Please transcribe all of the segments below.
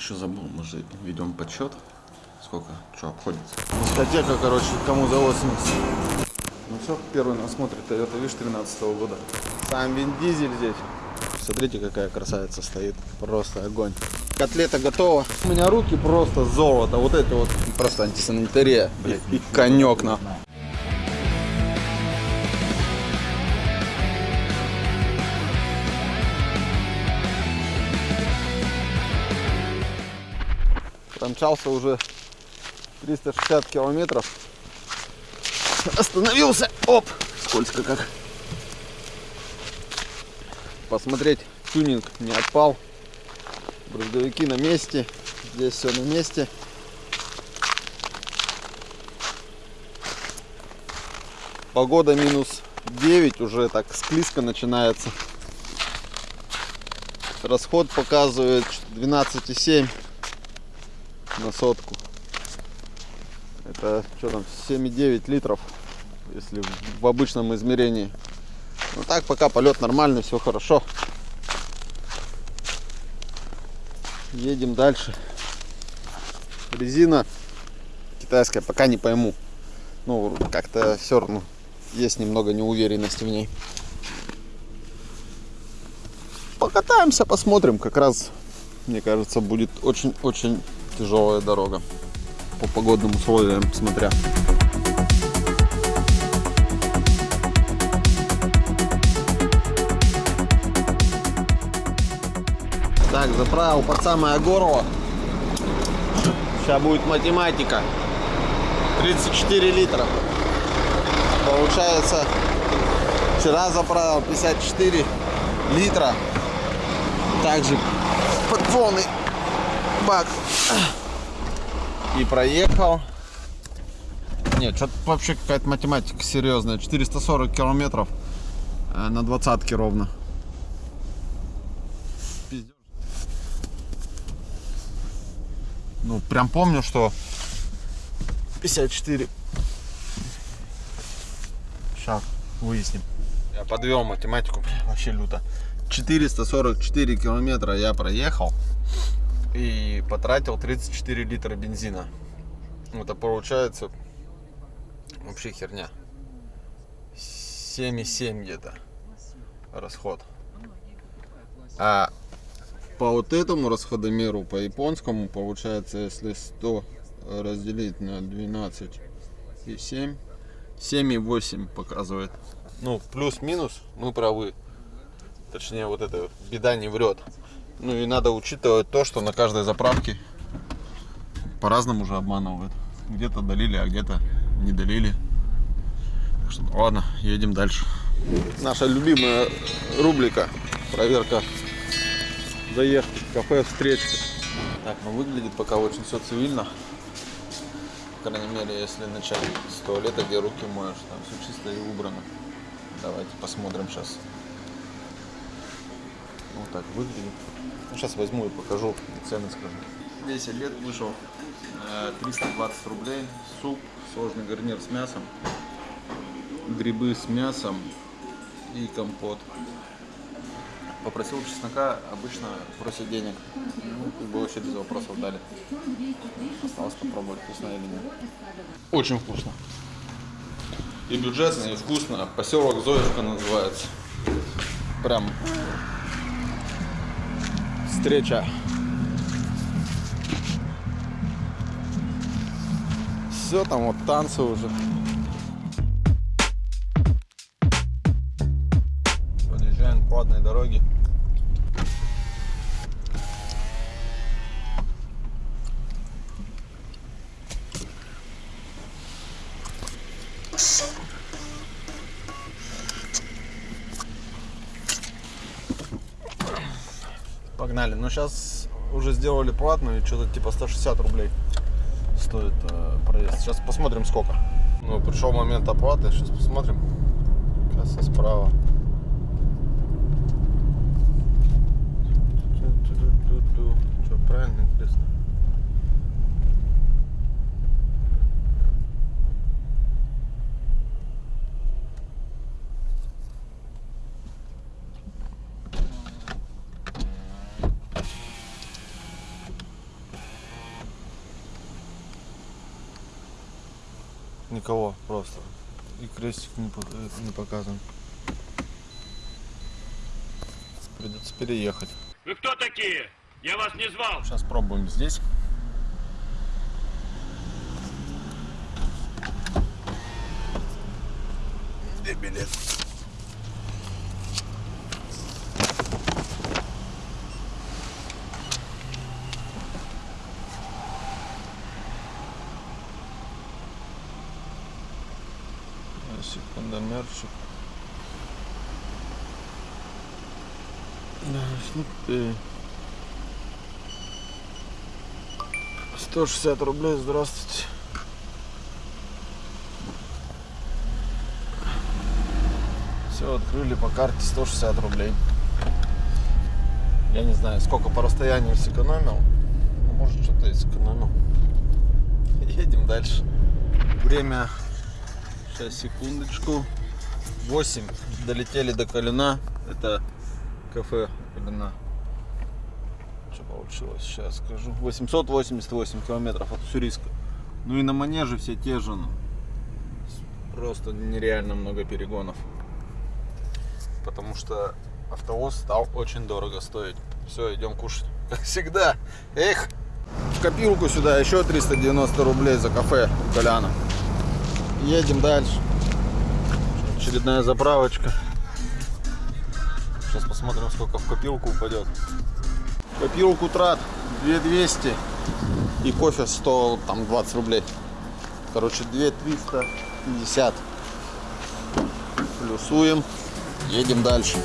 Еще забыл, мы же ведем подсчет. Сколько, что обходится. Дискотека, короче, кому за 80. Ну все, первый нас смотрит Toyota Wish 13 года. Сам Вин Дизель здесь. Смотрите, какая красавица стоит. Просто огонь. Котлета готова. У меня руки просто золото. Вот это вот просто антисанитария. Блядь, и конек на. Промчался уже 360 километров. Остановился. Оп! Скользко как. Посмотреть, тюнинг не отпал. Брызговики на месте. Здесь все на месте. Погода минус 9, уже так склизко начинается. Расход показывает 12,7 на сотку. Это что там, 7,9 литров, если в обычном измерении. Ну так, пока полет нормальный, все хорошо. Едем дальше. Резина китайская, пока не пойму. Ну, как-то все равно есть немного неуверенности в ней. Покатаемся, посмотрим. Как раз, мне кажется, будет очень-очень тяжелая дорога. По погодным условиям смотря. Так, заправил под самое горло. Сейчас будет математика. 34 литра. Получается, вчера заправил 54 литра. Также под полный бак. И проехал. Нет, что-то вообще какая-то математика серьезная. 440 километров э, на двадцатке ровно. Пиздёж. Ну, прям помню, что 54. Сейчас выясним. Я подвел математику, вообще люто. 444 километра я проехал и потратил 34 литра бензина. Это получается вообще херня. 7,7 где-то расход. А по вот этому расходомеру, по японскому, получается, если 100 разделить на 12 и 7, 7,8 показывает. Ну, плюс-минус, мы правы. Точнее, вот эта беда не врет. Ну и надо учитывать то, что на каждой заправке по-разному уже обманывают. Где-то долили, а где-то не долили. Так что, ладно, едем дальше. Наша любимая рубрика. Проверка заехать в кафе встречка. Так, ну выглядит пока очень все цивильно. По крайней мере, если начать с туалета, где руки моешь, там все чисто и убрано. Давайте посмотрим сейчас. Вот так выглядит. Ну, сейчас возьму и покажу, и цены скажу. 10 лет вышел, э, 320 рублей, суп, сложный гарнир с мясом, грибы с мясом и компот. Попросил чеснока, обычно просят денег. Ну, как бы вообще без вопросов дали. Осталось попробовать, вкусно или нет. Очень вкусно. И бюджетно, и вкусно. Поселок Зоевка называется. Прям встреча. Все, там вот танцы уже. Погнали. Ну сейчас уже сделали платную, что-то типа 160 рублей стоит э, проезд. Сейчас посмотрим сколько. Ну, пришел момент оплаты, сейчас посмотрим. Касса справа. Что, правильно, интересно? Просто. И крестик не, э, не показан. Придется переехать. Вы кто такие? Я вас не звал. Сейчас пробуем здесь. Где билет? А, Секундомерчик. Да, ну ты. 160 рублей, здравствуйте. Все, открыли по карте 160 рублей. Я не знаю, сколько по расстоянию сэкономил. Ну, может, что-то и сэкономил. Едем дальше. Время, сейчас, секундочку. 8. Долетели до Калина. Это кафе Калина. Что получилось? Сейчас скажу. 888 километров от Уссурийска. Ну и на манеже все те же. ну. Просто нереально много перегонов. Потому что автовоз стал очень дорого стоить. Все, идем кушать. Как всегда. Эх! В копилку сюда еще 390 рублей за кафе у Коляна. Едем дальше. Очередная заправочка. Сейчас посмотрим, сколько в копилку упадет. Копилку трат 2200 и кофе стоил там 20 рублей. Короче, 2350. Плюсуем. Едем дальше.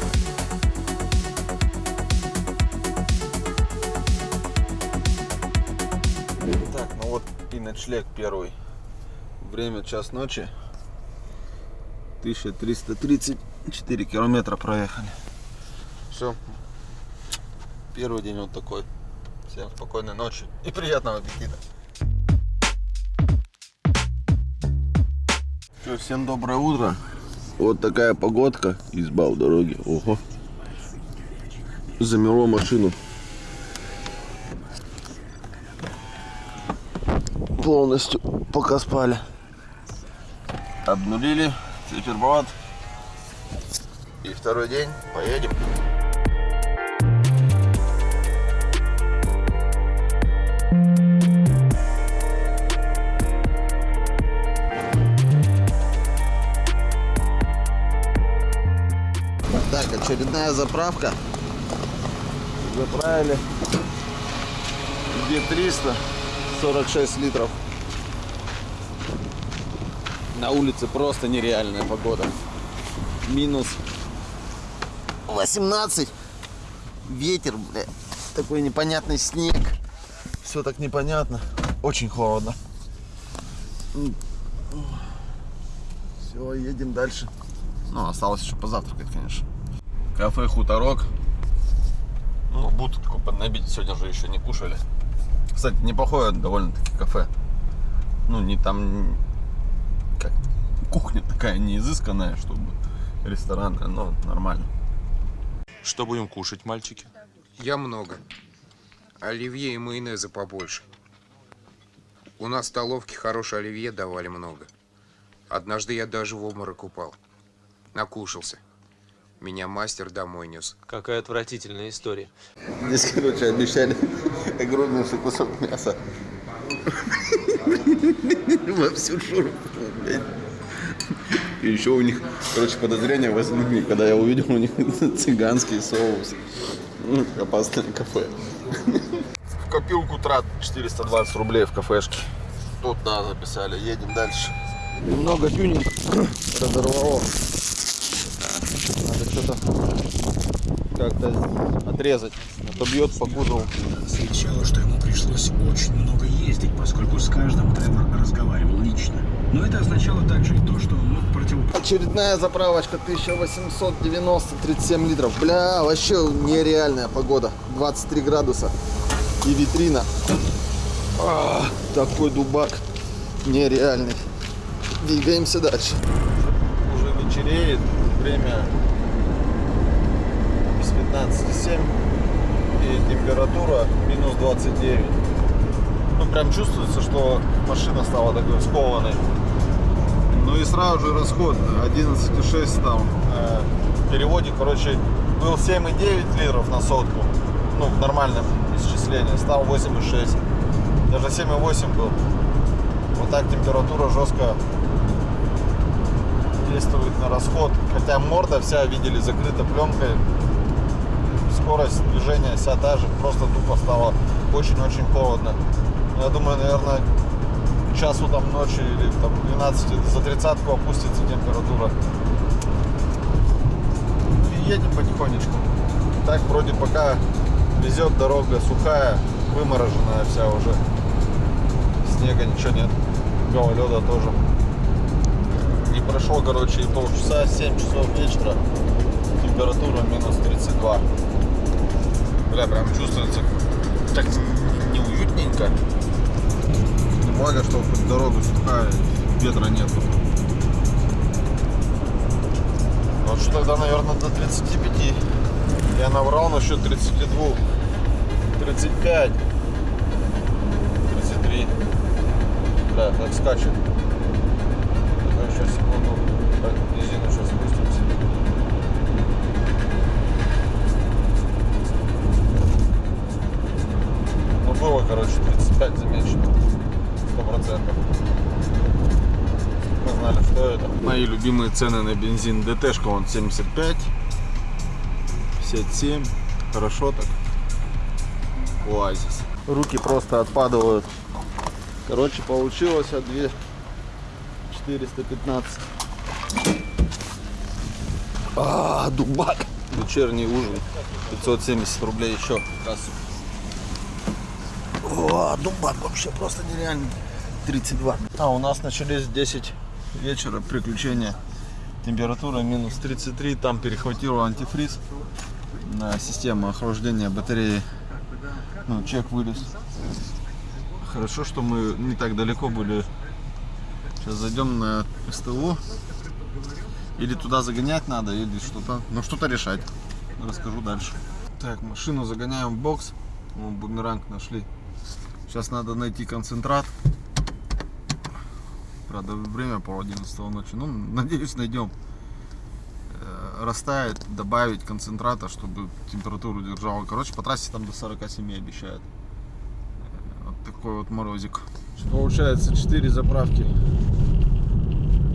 Так, ну вот и ночлег первый. Время час ночи. 1334 километра проехали. Все. Первый день вот такой. Всем спокойной ночи и приятного аппетита. Всё, всем доброе утро. Вот такая погодка. Изба у дороги. Ого. Замело машину. Полностью, пока спали. Обнулили циферблат. И второй день поедем. Так, очередная заправка. Заправили. 2300, 46 литров. На улице просто нереальная погода. Минус 18. Ветер, бля. Такой непонятный снег. Все так непонятно. Очень холодно. Все, едем дальше. Ну, осталось еще позавтракать, конечно. Кафе Хуторок. Ну, будку поднабить сегодня же еще не кушали. Кстати, неплохое довольно-таки кафе. Ну, не там... Кухня такая не изысканная, чтобы ресторанная, но нормально. Что будем кушать, мальчики? Я много. Оливье и майонеза побольше. У нас в столовке хорошее оливье давали много. Однажды я даже в обморок упал. Накушался. Меня мастер домой нес. Какая отвратительная история. Здесь, короче, обещали огромнейший кусок мяса. Во всю шуру. И еще у них, короче, подозрения возникли, когда я увидел у них цыганский соус. Ну, Опасное кафе. В копилку трат 420 рублей в кафешке. Тут, да, записали. Едем дальше. Много тюнинг разорвало. Надо что-то как-то отрезать. А то бьет по кузову. Освещало, что ему пришлось очень много ездить, поскольку с каждым Тревор разговаривал лично. Но это означало также и то, что он мог противопоставить Очередная заправочка 1890, 37 литров. Бля, вообще нереальная погода. 23 градуса. И витрина. А, такой дубак нереальный. Двигаемся дальше. Уже вечереет. Время без 15,7. Температура минус 29. Ну, прям чувствуется, что машина стала такой скованной. Ну и сразу же расход 11,6 стал. Э, В переводе, короче, был 7,9 литров на сотку. Ну, в нормальном исчислении. Стал 8,6. Даже 7,8 был. Вот так температура жестко действует на расход. Хотя морда вся, видели, закрыта пленкой. Скорость движения вся та же. Просто тупо стало очень-очень холодно. Я думаю, наверное, к часу там ночи или там 12 за тридцатку опустится температура. И едем потихонечку. Так вроде пока везет дорога сухая, вымороженная вся уже. Снега ничего нет. Гололеда тоже. Не прошло, короче, и полчаса, 7 часов вечера. Температура минус 32. Бля, прям чувствуется так неуютненько. Благо, что хоть дорога сухая, ветра нету. Вот что тогда, наверное, до 35. Я наврал насчет 32. 35. 33. Да, так скачет. Сейчас, секунду. Так, резину сейчас короче, 35 замечено. Сто процентов. Мы знали, что это. Мои любимые цены на бензин. ДТшка он 75. 57. Хорошо так. Оазис. Руки просто отпадывают. Короче, получилось от 2 415. А, дубак. Вечерний ужин. 570 рублей еще. Кассу. Дубак вообще просто нереальный. 32. А у нас начались в 10 вечера приключения. Температура минус 33. Там перехватило антифриз на систему охлаждения батареи. Ну, чек вылез. Хорошо, что мы не так далеко были. Сейчас зайдем на СТО. Или туда загонять надо, или что-то. Ну, что-то решать. Расскажу дальше. Так, машину загоняем в бокс. Бумеранг нашли. Сейчас надо найти концентрат. Правда, время пол 11 ночи. Ну, надеюсь, найдем. Э, Растает, добавить концентрата, чтобы температуру держала. Короче, по трассе там до 47 обещают. Э, Вот такой вот морозик. Получается 4 заправки.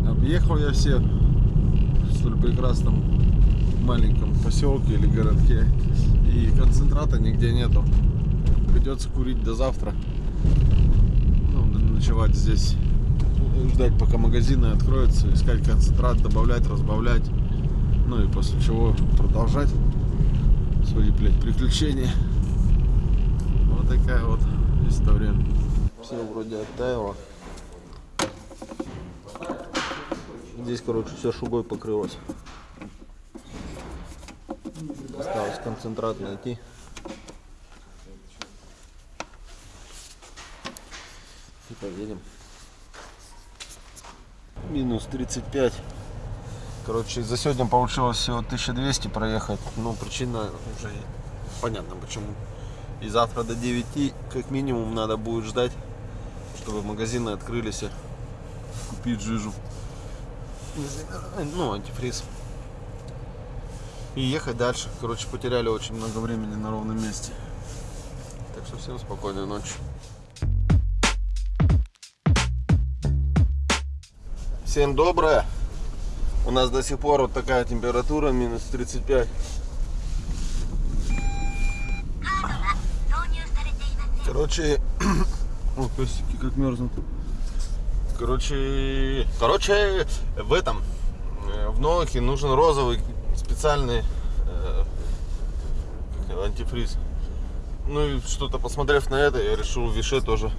Объехал я все в столь прекрасном маленьком поселке или городке. И концентрата нигде нету. Придется курить до завтра. Ну, ночевать здесь. Ждать, пока магазины откроются, искать концентрат, добавлять, разбавлять. Ну и после чего продолжать свои, блядь, приключения. Вот такая вот история. Все вроде оттаяло. Здесь, короче, все шугой покрылось. Осталось концентрат найти. Поедем. Минус 35. Короче, за сегодня получилось всего 1200 проехать. Ну, причина уже понятно почему. И завтра до 9 как минимум надо будет ждать, чтобы магазины открылись. Купить жижу. Ну, антифриз. И ехать дальше. Короче, потеряли очень много времени на ровном месте. Так что всем спокойной ночи. Всем доброе. У нас до сих пор вот такая температура, минус 35. Короче, о, песики как мерзнут. Короче, короче, в этом, э, в Новаке нужен розовый специальный э, антифриз. Ну и что-то посмотрев на это, я решил Више тоже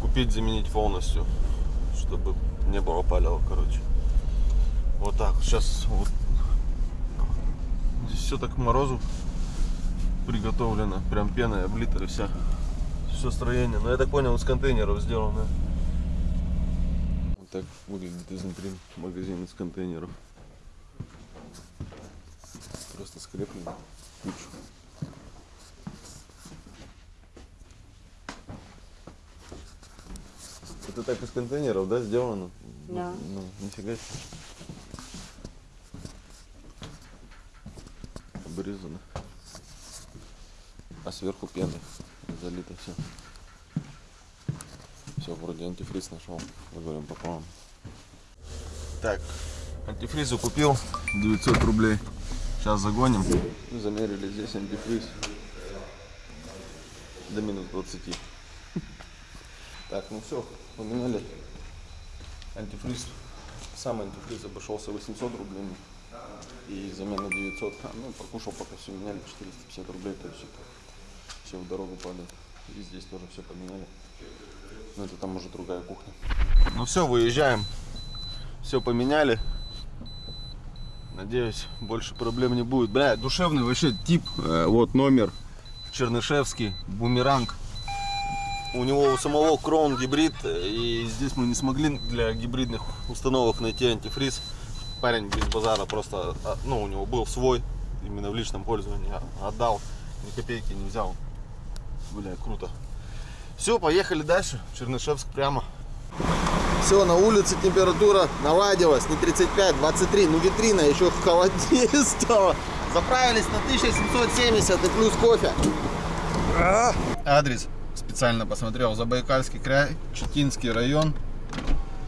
купить, заменить полностью, чтобы не было палева, короче. Вот так. Сейчас вот здесь все так к морозу приготовлено, прям пеной облито и вся. Все строение. Но я так понял, из контейнеров сделано. Вот так выглядит изнутри магазин из контейнеров. Просто скреплено. Кучу. Это так из контейнеров, да, сделано? Да. Ну, нифига себе. Обрезано. А сверху пены. Залито все. Все, вроде антифриз нашел. Говорим попробуем. Так, антифризу купил. 900 рублей. Сейчас загоним. Замерили здесь антифриз. До минус 20. Так, ну все, поменяли антифриз. Сам антифриз обошелся 800 рублей. И замена 900. А, ну, покушал, пока все меняли, 450 рублей. То есть это все в дорогу падает. И здесь тоже все поменяли. Но это там уже другая кухня. Ну все, выезжаем. Все поменяли. Надеюсь, больше проблем не будет. Бля, душевный вообще тип. Э, вот номер. Чернышевский, бумеранг. У него у самого крон гибрид, и здесь мы не смогли для гибридных установок найти антифриз. Парень без базара просто, а, ну, у него был свой, именно в личном пользовании, а, отдал, ни копейки не взял. Бля, круто. Все, поехали дальше. Чернышевск прямо. Все, на улице температура наладилась, не 35, 23, ну витрина еще холоднее стала. Заправились на 1770 и плюс кофе. А! Адрес специально посмотрел. Забайкальский край, Читинский район,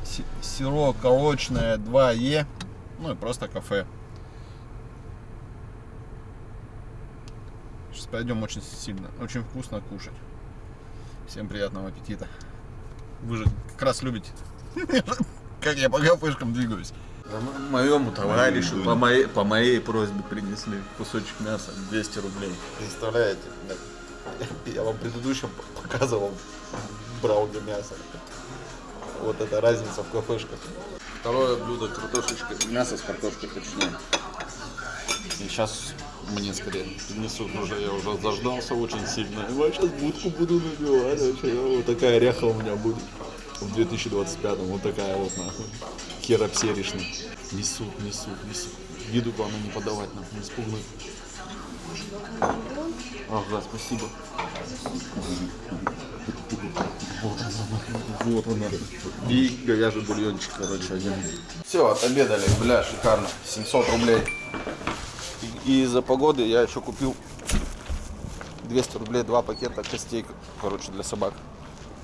С- село Колочное 2Е, ну и просто кафе. Сейчас пойдем очень сильно, очень вкусно кушать. Всем приятного аппетита. Вы же как раз любите, как я по кафешкам двигаюсь. Моему товарищу по моей, по моей просьбе принесли кусочек мяса 200 рублей. Представляете? Я вам предыдущем показывал, брал для мяса. Вот это разница в кафешках. Второе блюдо картошечка, мясо с картошкой точнее. И сейчас мне скорее принесут уже, я уже заждался очень сильно. И вот сейчас будку буду набивать, вообще, вот такая ряха у меня будет. В 2025 вот такая вот нахуй. Херопсеришная. Несут, несут, несут. Виду главное не подавать нам, не спугнуть. Ага, спасибо. Вот она, вот она. И говяжий бульончик, короче, один. Все, отобедали, бля, шикарно. 700 рублей. И из-за погоды я еще купил 200 рублей два пакета костей, короче, для собак.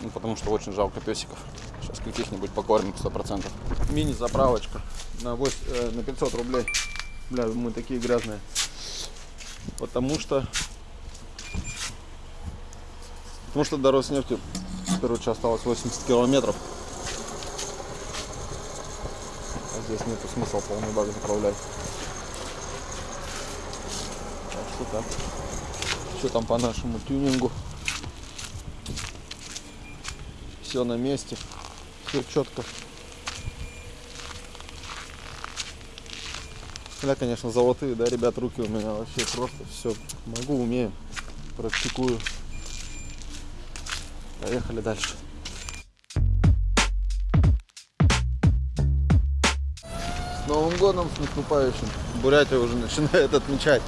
Ну, потому что очень жалко песиков. Сейчас каких-нибудь покормим 100%. Мини-заправочка на, 8, э, на 500 рублей. Бля, мы такие грязные. Потому что... Потому что до Роснефти, короче, осталось 80 километров. А здесь нету смысла полный бак заправлять. Так что так. Что там по нашему тюнингу? Все на месте. Все четко. Бля, конечно, золотые, да, ребят, руки у меня вообще просто все могу, умею, практикую. Поехали дальше. С Новым годом, с наступающим. Бурятия уже начинает отмечать.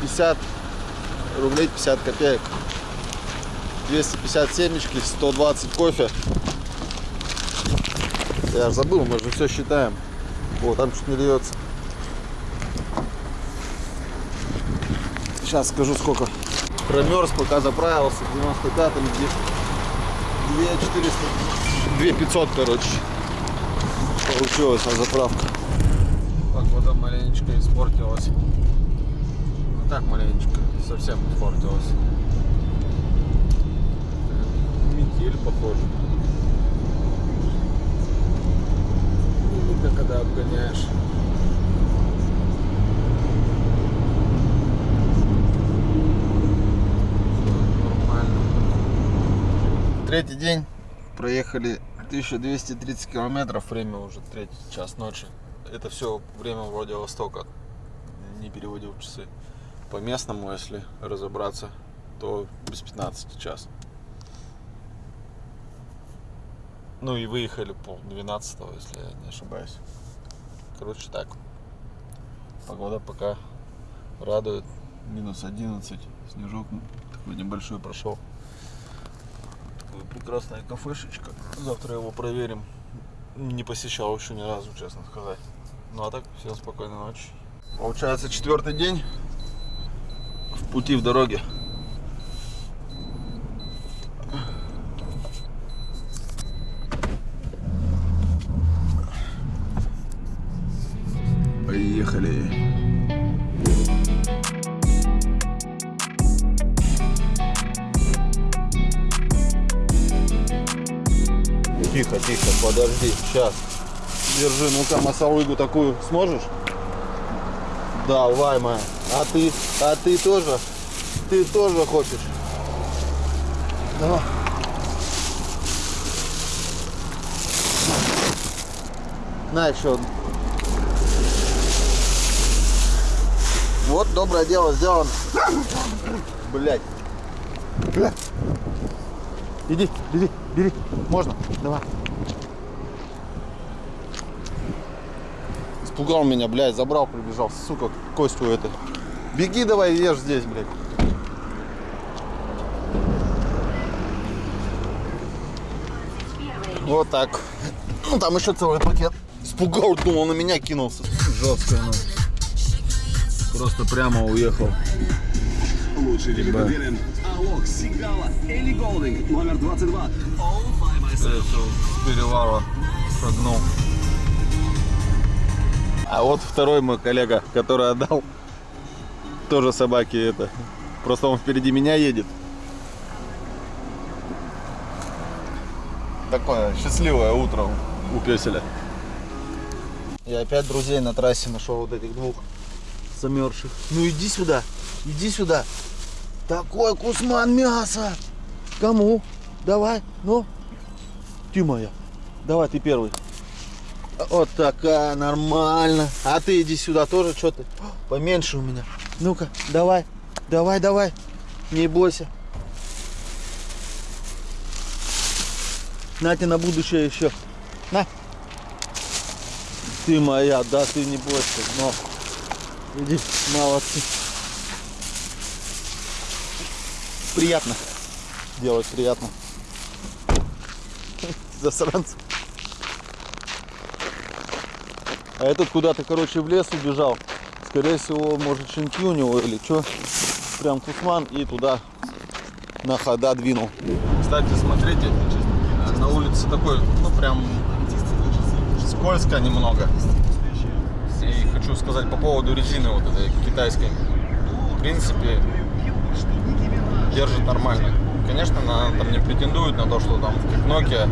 50 рублей 50 копеек. 250 семечки, 120 кофе. Я забыл, мы же все считаем. Вот, там чуть не льется. Сейчас скажу сколько. Промерз, пока заправился. 95-м, 2400, 2500, короче. Получилась на заправка. Погода маленечко испортилась. Ну так маленечко, совсем испортилась. Метель, похоже. Видно, когда обгоняешь. Нормально. Третий день. Проехали 1230 километров. Время уже третий час ночи. Это все время Владивостока. Не переводил часы. По местному, если разобраться, то без 15 час. Ну и выехали пол 12 если я не ошибаюсь. Короче так. Погода пока радует. Минус 11. Снежок такой небольшой прошел. Прекрасная кафешечка. Завтра его проверим. Не посещал еще ни разу, честно сказать. Ну а так, всем спокойной ночи. Получается четвертый день в пути в дороге. Сейчас. Держи, ну-ка, масалыгу такую сможешь? Давай, моя. А ты, а ты тоже? Ты тоже хочешь? Давай. На еще. Вот доброе дело сделано. Блять. Иди, бери, бери. Можно? Давай. Испугал меня, блядь, забрал, прибежал. Сука, Костю это. Беги давай, ешь здесь, блядь. Вот так. Ну, там еще целый пакет. Испугал, думал, на меня кинулся. Жестко, ну. Просто прямо уехал. Лучший рекордерен Алок Сигала Элли Голдинг, номер 22. All by myself. с перевала шагнул. А вот второй мой коллега, который отдал тоже собаки это. Просто он впереди меня едет. Такое счастливое утро у песеля. Я опять друзей на трассе нашел вот этих двух замерзших. Ну иди сюда, иди сюда. Такой кусман мяса. Кому? Давай, ну. Ты моя. Давай, ты первый. Вот такая, нормально. А ты иди сюда тоже, что ты? Поменьше у меня. Ну-ка, давай, давай, давай. Не бойся. На тебе на будущее еще. На. Ты моя, да, ты не бойся. Но. Иди, молодцы. Приятно. Делать приятно. Засранцы. А этот куда-то, короче, в лес убежал. Скорее всего, может, щенки у него или что. Прям кусман и туда на хода двинул. Кстати, смотрите, на улице такой, ну прям скользко немного. И хочу сказать по поводу резины вот этой китайской. В принципе, держит нормально. Конечно, она там не претендует на то, что там как Nokia.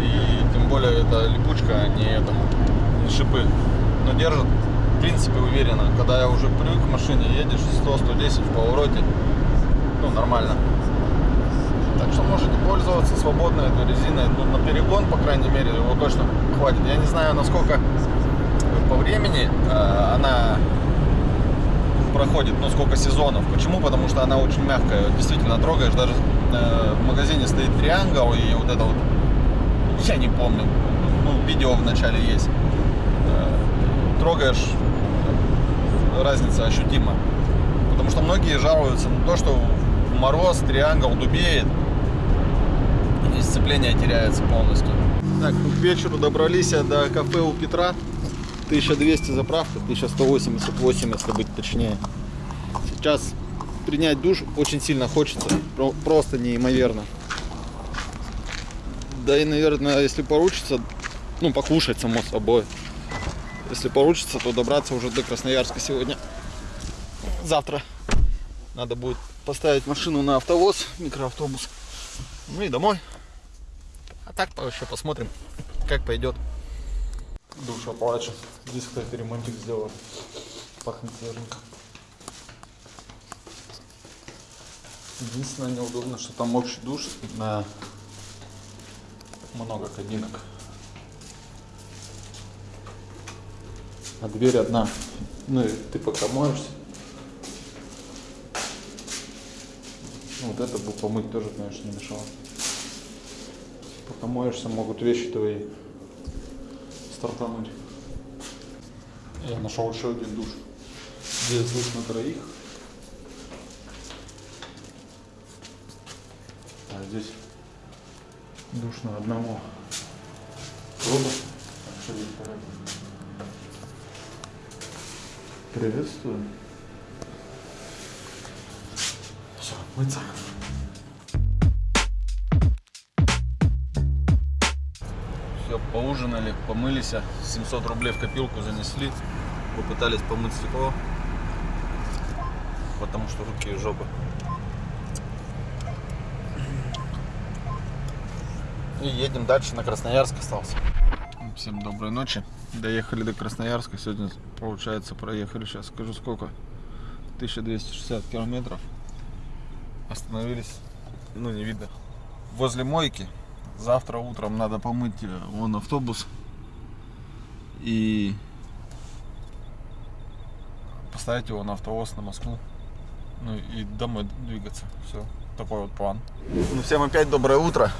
И тем более это липучка, а не это, шипы. Но держит, в принципе, уверенно. Когда я уже привык к машине, едешь 100-110 в повороте, ну, нормально. Так что можете пользоваться свободно этой резиной. Ну, на перегон, по крайней мере, его точно хватит. Я не знаю, насколько по времени э, она проходит, ну, сколько сезонов. Почему? Потому что она очень мягкая. Действительно, трогаешь. Даже э, в магазине стоит триангл и вот это вот, я не помню, ну, видео в начале есть. Трогаешь, разница ощутима. Потому что многие жалуются на то, что мороз триангл дубеет и сцепление теряется полностью. Так, ну, к вечеру добрались до кафе у Петра. 1200 заправка, 1188, если быть точнее. Сейчас принять душ очень сильно хочется, про- просто неимоверно. Да и, наверное, если получится, ну, покушать, само собой. Если получится, то добраться уже до Красноярска сегодня. Завтра надо будет поставить машину на автовоз, микроавтобус. Ну и домой. А так еще посмотрим, как пойдет. Душа плачет. Здесь, кстати, ремонтик сделал. Пахнет свеженько. Единственное неудобно, что там общий душ на много кабинок. А дверь одна. Ну и ты пока моешься. Ну, вот это бы помыть тоже, конечно, не мешало. Пока моешься, могут вещи твои стартануть. Я нашел еще один душ. Здесь душ на троих. А здесь Душно одному. Пробу. Приветствую. Все, мыться. Все, поужинали, помылись, 700 рублей в копилку занесли, попытались помыть стекло, потому что руки и жопы. И едем дальше, на Красноярск остался. Всем доброй ночи. Доехали до Красноярска, сегодня, получается, проехали, сейчас скажу сколько, 1260 километров. Остановились, ну не видно, возле мойки. Завтра утром надо помыть э, вон автобус и поставить его на автовоз на Москву. Ну и домой двигаться. Все. Такой вот план. Ну всем опять доброе утро.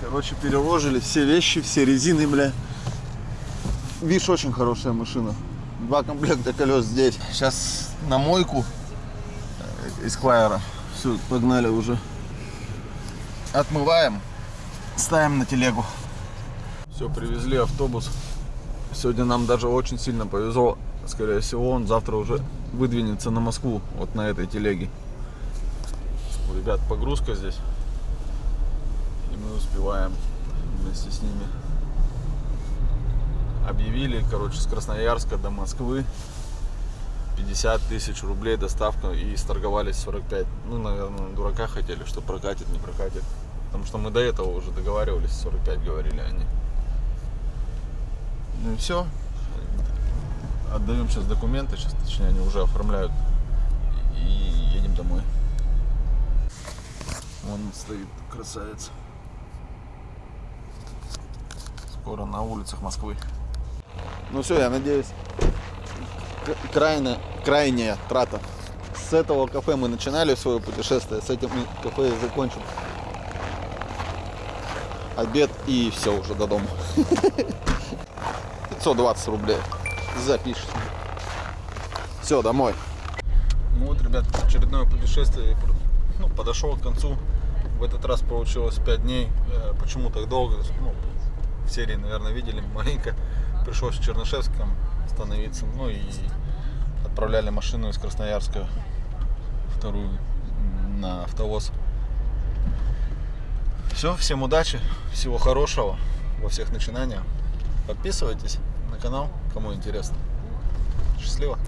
Короче, переложили все вещи, все резины, бля. Видишь, очень хорошая машина. Два комплекта колес здесь. Сейчас на мойку э, из Клайера. Все, погнали уже. Отмываем. Ставим на телегу. Все, привезли автобус. Сегодня нам даже очень сильно повезло. Скорее всего, он завтра уже выдвинется на Москву, вот на этой телеге. Ребят погрузка здесь. Успеваем вместе с ними. Объявили, короче, с Красноярска до Москвы 50 тысяч рублей доставка и сторговались 45. Ну, наверное, дурака хотели, что прокатит, не прокатит. Потому что мы до этого уже договаривались, 45 говорили они. Ну и все. Отдаем сейчас документы, сейчас, точнее, они уже оформляют. И едем домой. Вон стоит красавец. Скоро на улицах Москвы. Ну все, я надеюсь, к- крайняя, трата. С этого кафе мы начинали свое путешествие, с этим кафе и закончим. Обед и все уже до дома. 520 рублей. Запишите. Все, домой. Ну вот, ребят, очередное путешествие ну, подошло к концу. В этот раз получилось 5 дней. Э, Почему так долго? Ну, в серии, наверное, видели маленько. Пришлось в Чернышевском остановиться. Ну и отправляли машину из Красноярска вторую на автовоз. Все, всем удачи, всего хорошего во всех начинаниях. Подписывайтесь на канал, кому интересно. Счастливо!